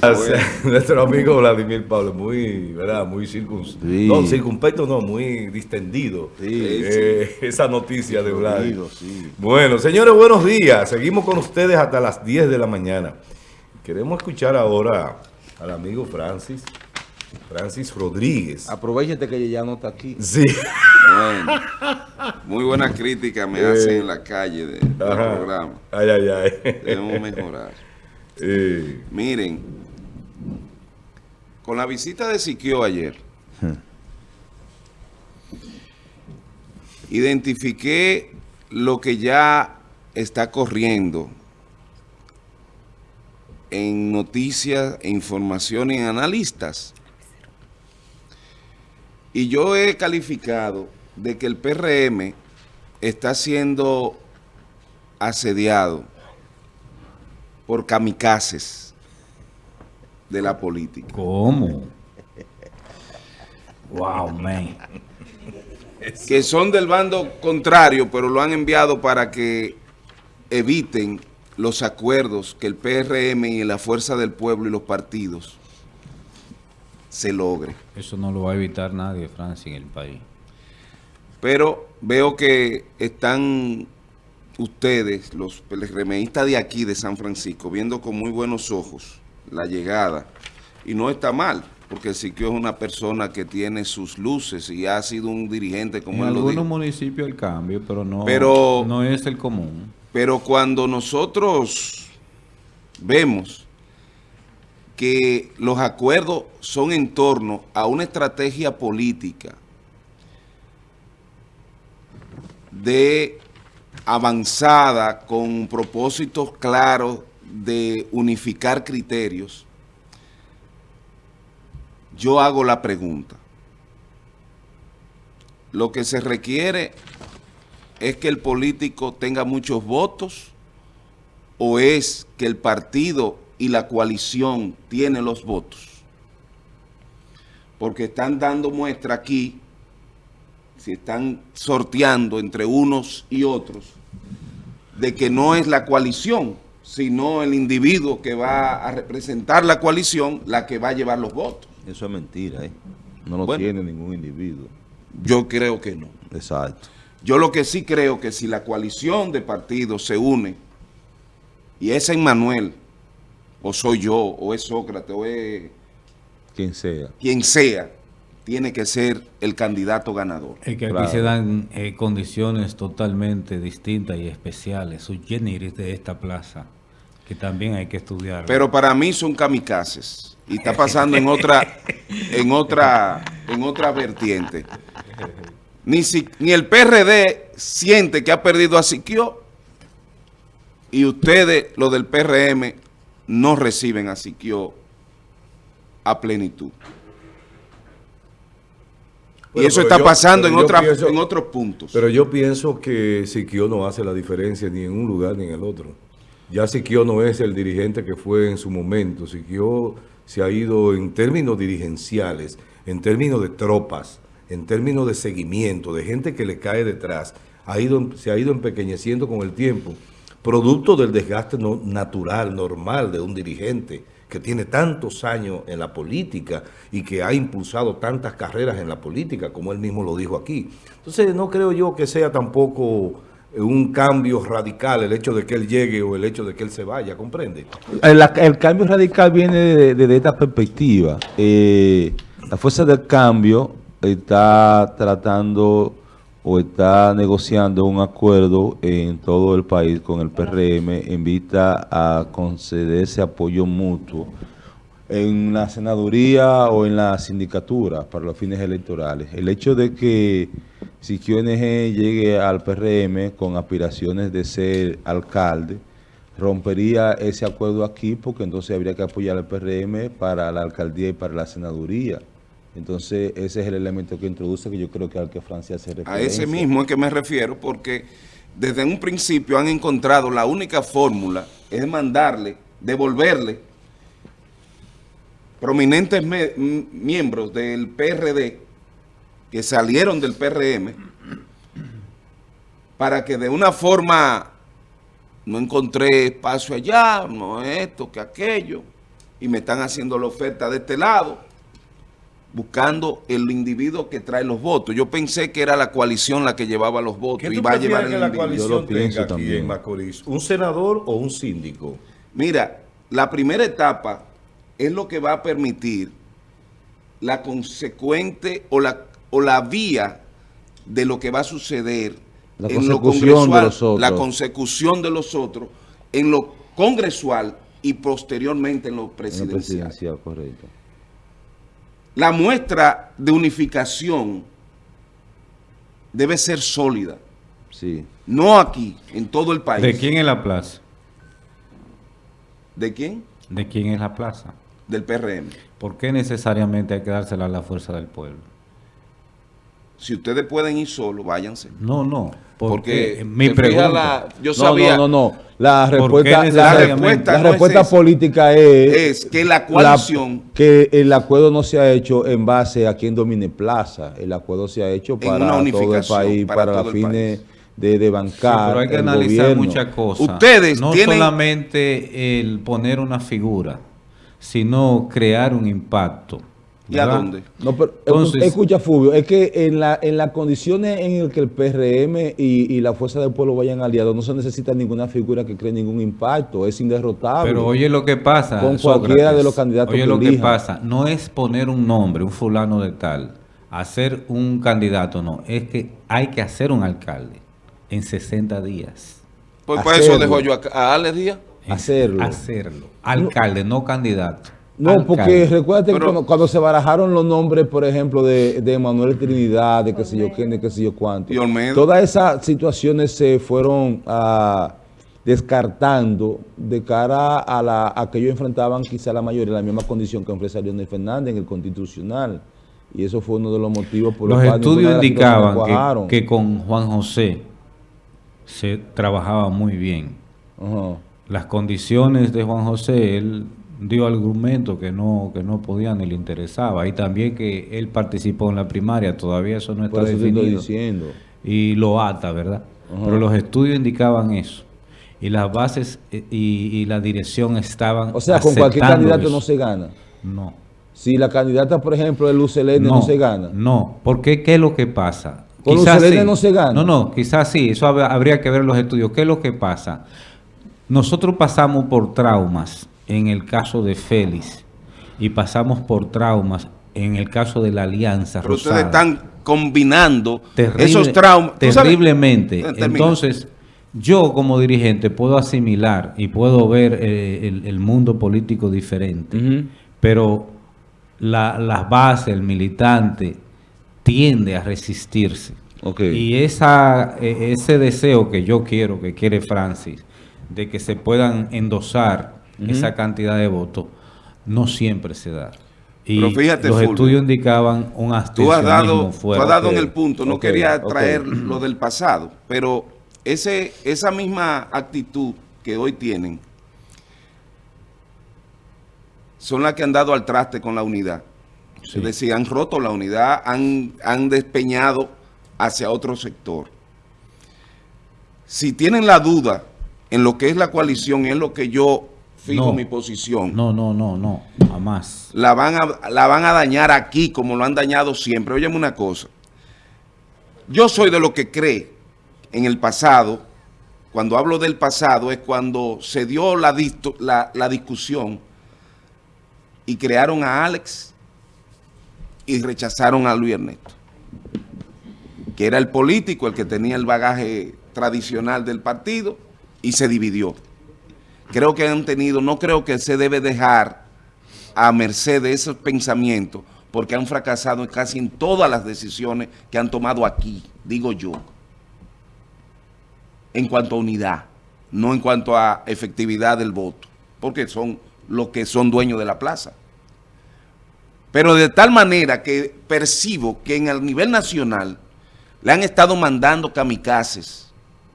Nuestro amigo Vladimir Pablo, muy, ¿verdad? Muy circunspecto. No, circunspecto no, muy distendido. Eh, esa noticia de Vladimir. Bueno, señores, buenos días. Seguimos con ustedes hasta las 10 de la mañana. Queremos escuchar ahora al amigo Francis. Francis Rodríguez. Aprovechate que ella ya no está aquí. Sí. Bueno, muy buena crítica me hacen en la calle de, del programa. Ay, ay, ay. Debemos mejorar. Miren, con la visita de Siquio ayer, identifiqué lo que ya está corriendo en noticias, e información en analistas. Y yo he calificado de que el PRM está siendo asediado por kamikazes de la política. ¿Cómo? wow, man. Que son del bando contrario, pero lo han enviado para que eviten los acuerdos que el PRM y la Fuerza del Pueblo y los partidos se logren. Eso no lo va a evitar nadie, Francia, en el país. Pero veo que están ustedes, los remeístas de aquí, de San Francisco, viendo con muy buenos ojos la llegada. Y no está mal, porque Siquio es una persona que tiene sus luces y ha sido un dirigente como en él algunos municipios el cambio, pero no, pero, no es el común. Pero cuando nosotros vemos que los acuerdos son en torno a una estrategia política de avanzada con propósitos claros de unificar criterios, yo hago la pregunta. Lo que se requiere es que el político tenga muchos votos o es que el partido y la coalición tiene los votos. Porque están dando muestra aquí se están sorteando entre unos y otros, de que no es la coalición, sino el individuo que va a representar la coalición la que va a llevar los votos. Eso es mentira, ¿eh? No lo tiene ningún individuo. Yo creo que no. Exacto. Yo lo que sí creo que si la coalición de partidos se une, y es Manuel, o soy yo, o es Sócrates, o es... Quien sea. Quien sea, tiene que ser el candidato ganador. Es que aquí se dan eh, condiciones totalmente distintas y especiales, su generis de esta plaza, que también hay que estudiar. Pero para mí son kamikazes y está pasando en otra, en otra, en otra vertiente. Ni, si, ni el PRD siente que ha perdido a Siquio y ustedes, los del PRM, no reciben a Siquio a plenitud y eso está pasando en, en otros puntos. Pero yo pienso que Siquio no hace la diferencia ni en un lugar ni en el otro. Ya Siquio no es el dirigente que fue en su momento. Siquio se ha ido en términos dirigenciales, en términos de tropas, en términos de seguimiento, de gente que le cae detrás. Ha ido, se ha ido empequeñeciendo con el tiempo, producto del desgaste natural, normal de un dirigente que tiene tantos años en la política y que ha impulsado tantas carreras en la política, como él mismo lo dijo aquí. Entonces, no creo yo que sea tampoco un cambio radical el hecho de que él llegue o el hecho de que él se vaya, ¿comprende? El, cambio radical viene de, esta perspectiva. Eh, la fuerza del cambio está tratando o está negociando un acuerdo en todo el país con el PRM en vista a conceder ese apoyo mutuo en la senaduría o en la sindicatura para los fines electorales. El hecho de que si QNG llegue al PRM con aspiraciones de ser alcalde, rompería ese acuerdo aquí porque entonces habría que apoyar al PRM para la alcaldía y para la senaduría. Entonces, ese es el elemento que introduce que yo creo que al que Francia se refiere. A ese mismo es que me refiero porque desde un principio han encontrado la única fórmula es mandarle, devolverle prominentes miembros del PRD que salieron del PRM para que de una forma no encontré espacio allá, no esto, que aquello, y me están haciendo la oferta de este lado, buscando el individuo que trae los votos. Yo pensé que era la coalición la que llevaba los votos ¿Qué y va a llevar el que la individuo. coalición Yo lo pienso tenga aquí también. en Macorís? ¿Un senador o un síndico? Mira, la primera etapa es lo que va a permitir la consecuente o la, o la vía de lo que va a suceder La en lo de congresual, los otros. la consecución de los otros en lo congresual y posteriormente en lo En presidencial. presidencial, correcto. La muestra de unificación debe ser sólida, Sí. no aquí, en todo el país. ¿De quién es la plaza? ¿De quién? ¿De quién es la plaza? Del PRM. ¿Por qué necesariamente hay que dársela a la fuerza del pueblo? Si ustedes pueden ir solo, váyanse. No, no. Porque Porque mi pregunta. la- yo no, sabía no, no, no. La ¿Por qué respuesta, la, respuesta, la no es respuesta política es, es que la coalición que el acuerdo no se ha hecho en base a quien domine plaza. El acuerdo se ha hecho para todo el país, para el fines de, Sí, bancar pero hay que el analizar gobierno. muchas cosas. Ustedes no tienen- solamente el poner una figura, sino crear un impacto. ¿Y a dónde? No, pero Entonces- escucha, Fulvio, es que en, la, en las condiciones en las que el PRM y, y la Fuerza del Pueblo vayan aliados, no se necesita ninguna figura que cree ningún impacto, es inderrotable. Pero oye lo que pasa. Con Sócrates. cualquiera de los candidatos Oye que lo que pasa. No es poner un nombre, un fulano de tal, hacer un candidato, no. Es que hay que hacer un alcalde en 60 días. Pues por eso dejo yo a, a Alex Díaz. Hacerlo. Hacerlo. Alcalde, no candidato. No, porque recuérdate que Pero- cuando, cuando se barajaron los nombres, por ejemplo, de, de Manuel Trinidad, de qué sé yo quién, de qué sé yo cuánto. Todas esas situaciones se fueron ah, descartando de cara a, la, a que ellos enfrentaban quizá la mayoría la misma condición que ofrece Leonel Fernández en el constitucional. Y eso fue uno de los motivos por los, Los cuales ninguna estudios indicaban que, que con Juan José se trabajaba muy bien. Las condiciones de Juan José, él dio argumentos que no, que no podían ni le interesaba. Y también que él participó en la primaria, todavía eso no está Por eso te estoy definido. diciendo. Y lo ata, ¿verdad? Ajá. Pero los estudios indicaban eso. Y las bases eh, y, y la dirección estaban O sea, con cualquier candidato eso. no se gana. No. Si la candidata, por ejemplo, de Luz Helene no, se gana. No, porque ¿qué es lo que pasa? Con Quizás Lucelene no se gana. No, no, quizás sí, eso hab- habría que ver los estudios. ¿Qué es lo que pasa? Nosotros pasamos por traumas en el caso de Félix y pasamos por traumas en el caso de la Alianza Pero Rosada. ustedes están combinando Terrible- esos traumas. Terriblemente. Entonces, yo como dirigente puedo asimilar y puedo ver eh, el, el mundo político diferente, pero la- las bases, el militante, tiende a resistirse. Ok. Y esa, eh, ese deseo que yo quiero, que quiere Francis, de que se puedan endosar esa cantidad de votos, no siempre se da. Y Pero fíjate, los Fulvio, estudios indicaban un Tú has dado, tú has dado en el punto, no quería traer lo del pasado, pero ese, esa misma actitud que hoy tienen son las que han dado al traste con la unidad. Sí. Es decir, han roto la unidad, han, han despeñado hacia otro sector. Si tienen la duda en lo que es la coalición, es lo que yo fijo No. mi posición No, no, no, no, jamás. la van a, la van a dañar aquí como lo han dañado siempre. Óyeme una cosa. Yo soy de lo que cree en el pasado. Cuando hablo del pasado es cuando se dio la, la, la discusión y crearon a Alex y rechazaron a Luis Ernesto, que era el político, el que tenía el bagaje tradicional del partido y se dividió. Creo que han tenido, no creo que se debe dejar a merced de esos pensamientos porque han fracasado casi en todas las decisiones que han tomado aquí, digo yo, en cuanto a unidad, no en cuanto a efectividad del voto, porque son los que son dueños de la plaza. Pero de tal manera que percibo que en el nivel nacional le han estado mandando kamikazes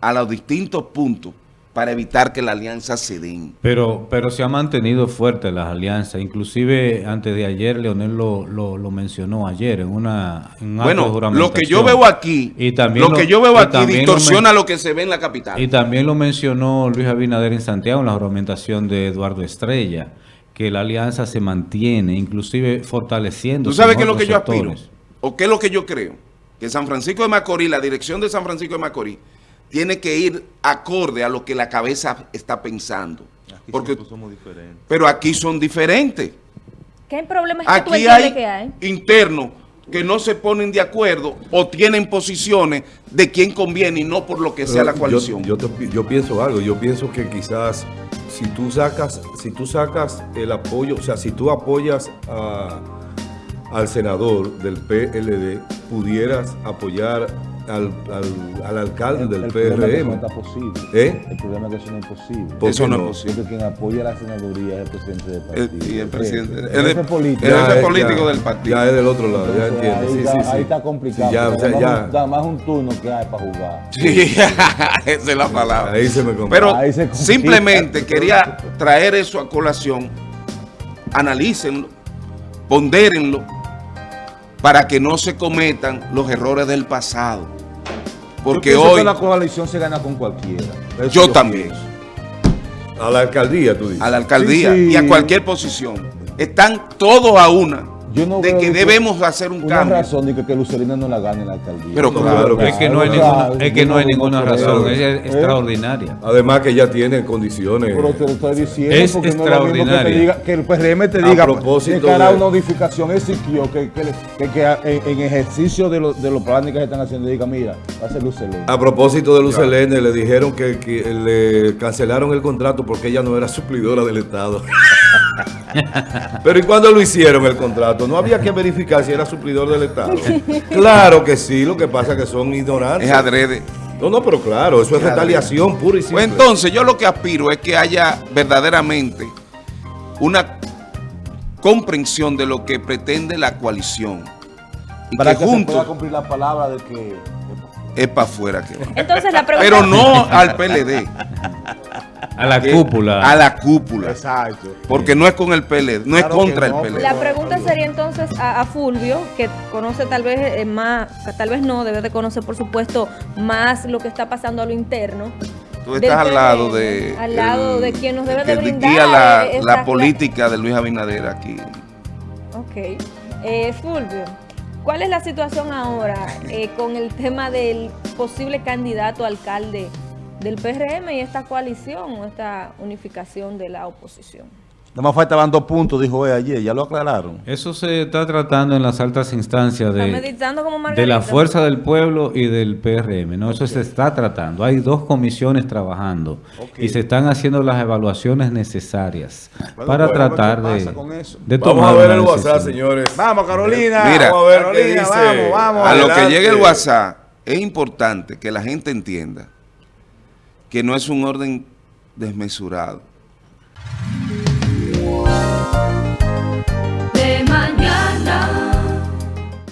a los distintos puntos para evitar que la alianza se den. Pero, pero se ha mantenido fuerte las alianzas. Inclusive antes de ayer, Leonel lo, lo, lo mencionó ayer en una en Bueno, lo que yo veo aquí, Y también lo, lo- que yo veo aquí distorsiona lo, que se ve en la capital. Y también lo mencionó Luis Abinader en Santiago en la juramentación de Eduardo Estrella, que la alianza se mantiene, inclusive fortaleciendo. ¿Tú sabes qué es lo que yo aspiro? ¿O qué es lo que yo creo? Que San Francisco de Macorís, la dirección de San Francisco de Macorís, tiene que ir acorde a lo que la cabeza está pensando. Porque, somos diferentes. Pero aquí son diferentes. ¿Qué problema es que aquí tú hay que hay? internos que no se ponen de acuerdo o tienen posiciones de quién conviene y no por lo que sea la coalición. Yo, yo, pienso algo, yo pienso que quizás si tú sacas, si tú sacas el apoyo, o sea, si tú apoyas al senador del PLD, pudieras apoyar al, al, al alcalde del PRM. Problema es que eso posible. ¿Eh? El problema es que eso no es posible. Eso no es posible. Porque quien apoya la senaduría es el presidente del partido. y el presidente. El, jefe político, el jefe político del partido. Ya es del otro lado, ya entiendo. Ahí, sí, está, sí, ahí sí. está complicado. ya, o sea, ya. Da más un turno que hay para jugar. Sí, esa es la palabra. Ahí se me complica. Pero Ahí se complica. simplemente quería traer eso a colación. Analícenlo, pondérenlo, para que no se cometan los errores del pasado. Porque yo hoy... que la coalición se gana con cualquiera. Eso yo, yo también. Pienso. A la alcaldía, tú dices. A la alcaldía sí, sí. y a cualquier posición. Están todos a una. No de que debemos hacer un una cambio. razón de que, que Lucerina no la gane en la alcaldía. Pero claro, es que no hay ninguna, es que no hay ninguna razón, es ¿Eh? extraordinaria. Además que ya tiene condiciones. Pero te lo estoy diciendo es porque extraordinaria. no es lo mismo que, te diga, que el PRM te diga a propósito que hará de... una modificación Ezequiel, que, que, que, que en, en, ejercicio de, lo, de los planes que se están haciendo, diga, mira, va a ser Lucelene. A propósito de Lucelene, le dijeron que, que le cancelaron el contrato porque ella no era suplidora del Estado. Pero ¿y cuándo lo hicieron el contrato? No había que verificar si era suplidor del Estado. Claro que sí, lo que pasa es que son ignorantes. Es adrede. No, no, pero claro, eso es, es retaliación adrede. pura y simple. Pues entonces, yo lo que aspiro es que haya verdaderamente una comprensión de lo que pretende la coalición. Y Para que, que juntos se pueda cumplir la palabra de que es para afuera que va. Entonces, la pregunta... Pero no al PLD. A la cúpula. A la cúpula. Exacto. Porque no es con el PLD, no claro es contra no, el PLD. La pregunta sería entonces a, a Fulvio, que conoce tal vez eh, más, tal vez no, debe de conocer por supuesto más lo que está pasando a lo interno. Tú estás al lado de... Al lado el, de quien nos debe que de brindar. guía la, la política de Luis Abinader aquí. Ok. Eh, Fulvio, ¿cuál es la situación ahora eh, con el tema del posible candidato a alcalde del PRM y esta coalición o esta unificación de la oposición. Nada más faltaban dos puntos, dijo él ayer, ya lo aclararon. Eso se está tratando en las altas instancias de, como de la Fuerza del Pueblo y del PRM. ¿no? Eso se está tratando. Hay dos comisiones trabajando okay. y se están haciendo las evaluaciones necesarias bueno, para tratar de, de, tomar Vamos a ver el WhatsApp, señores. Vamos, Carolina. Mira, vamos a ver Carolina, qué dice. Vamos, vamos. A lo que llegue el WhatsApp, es importante que la gente entienda que no es un orden desmesurado.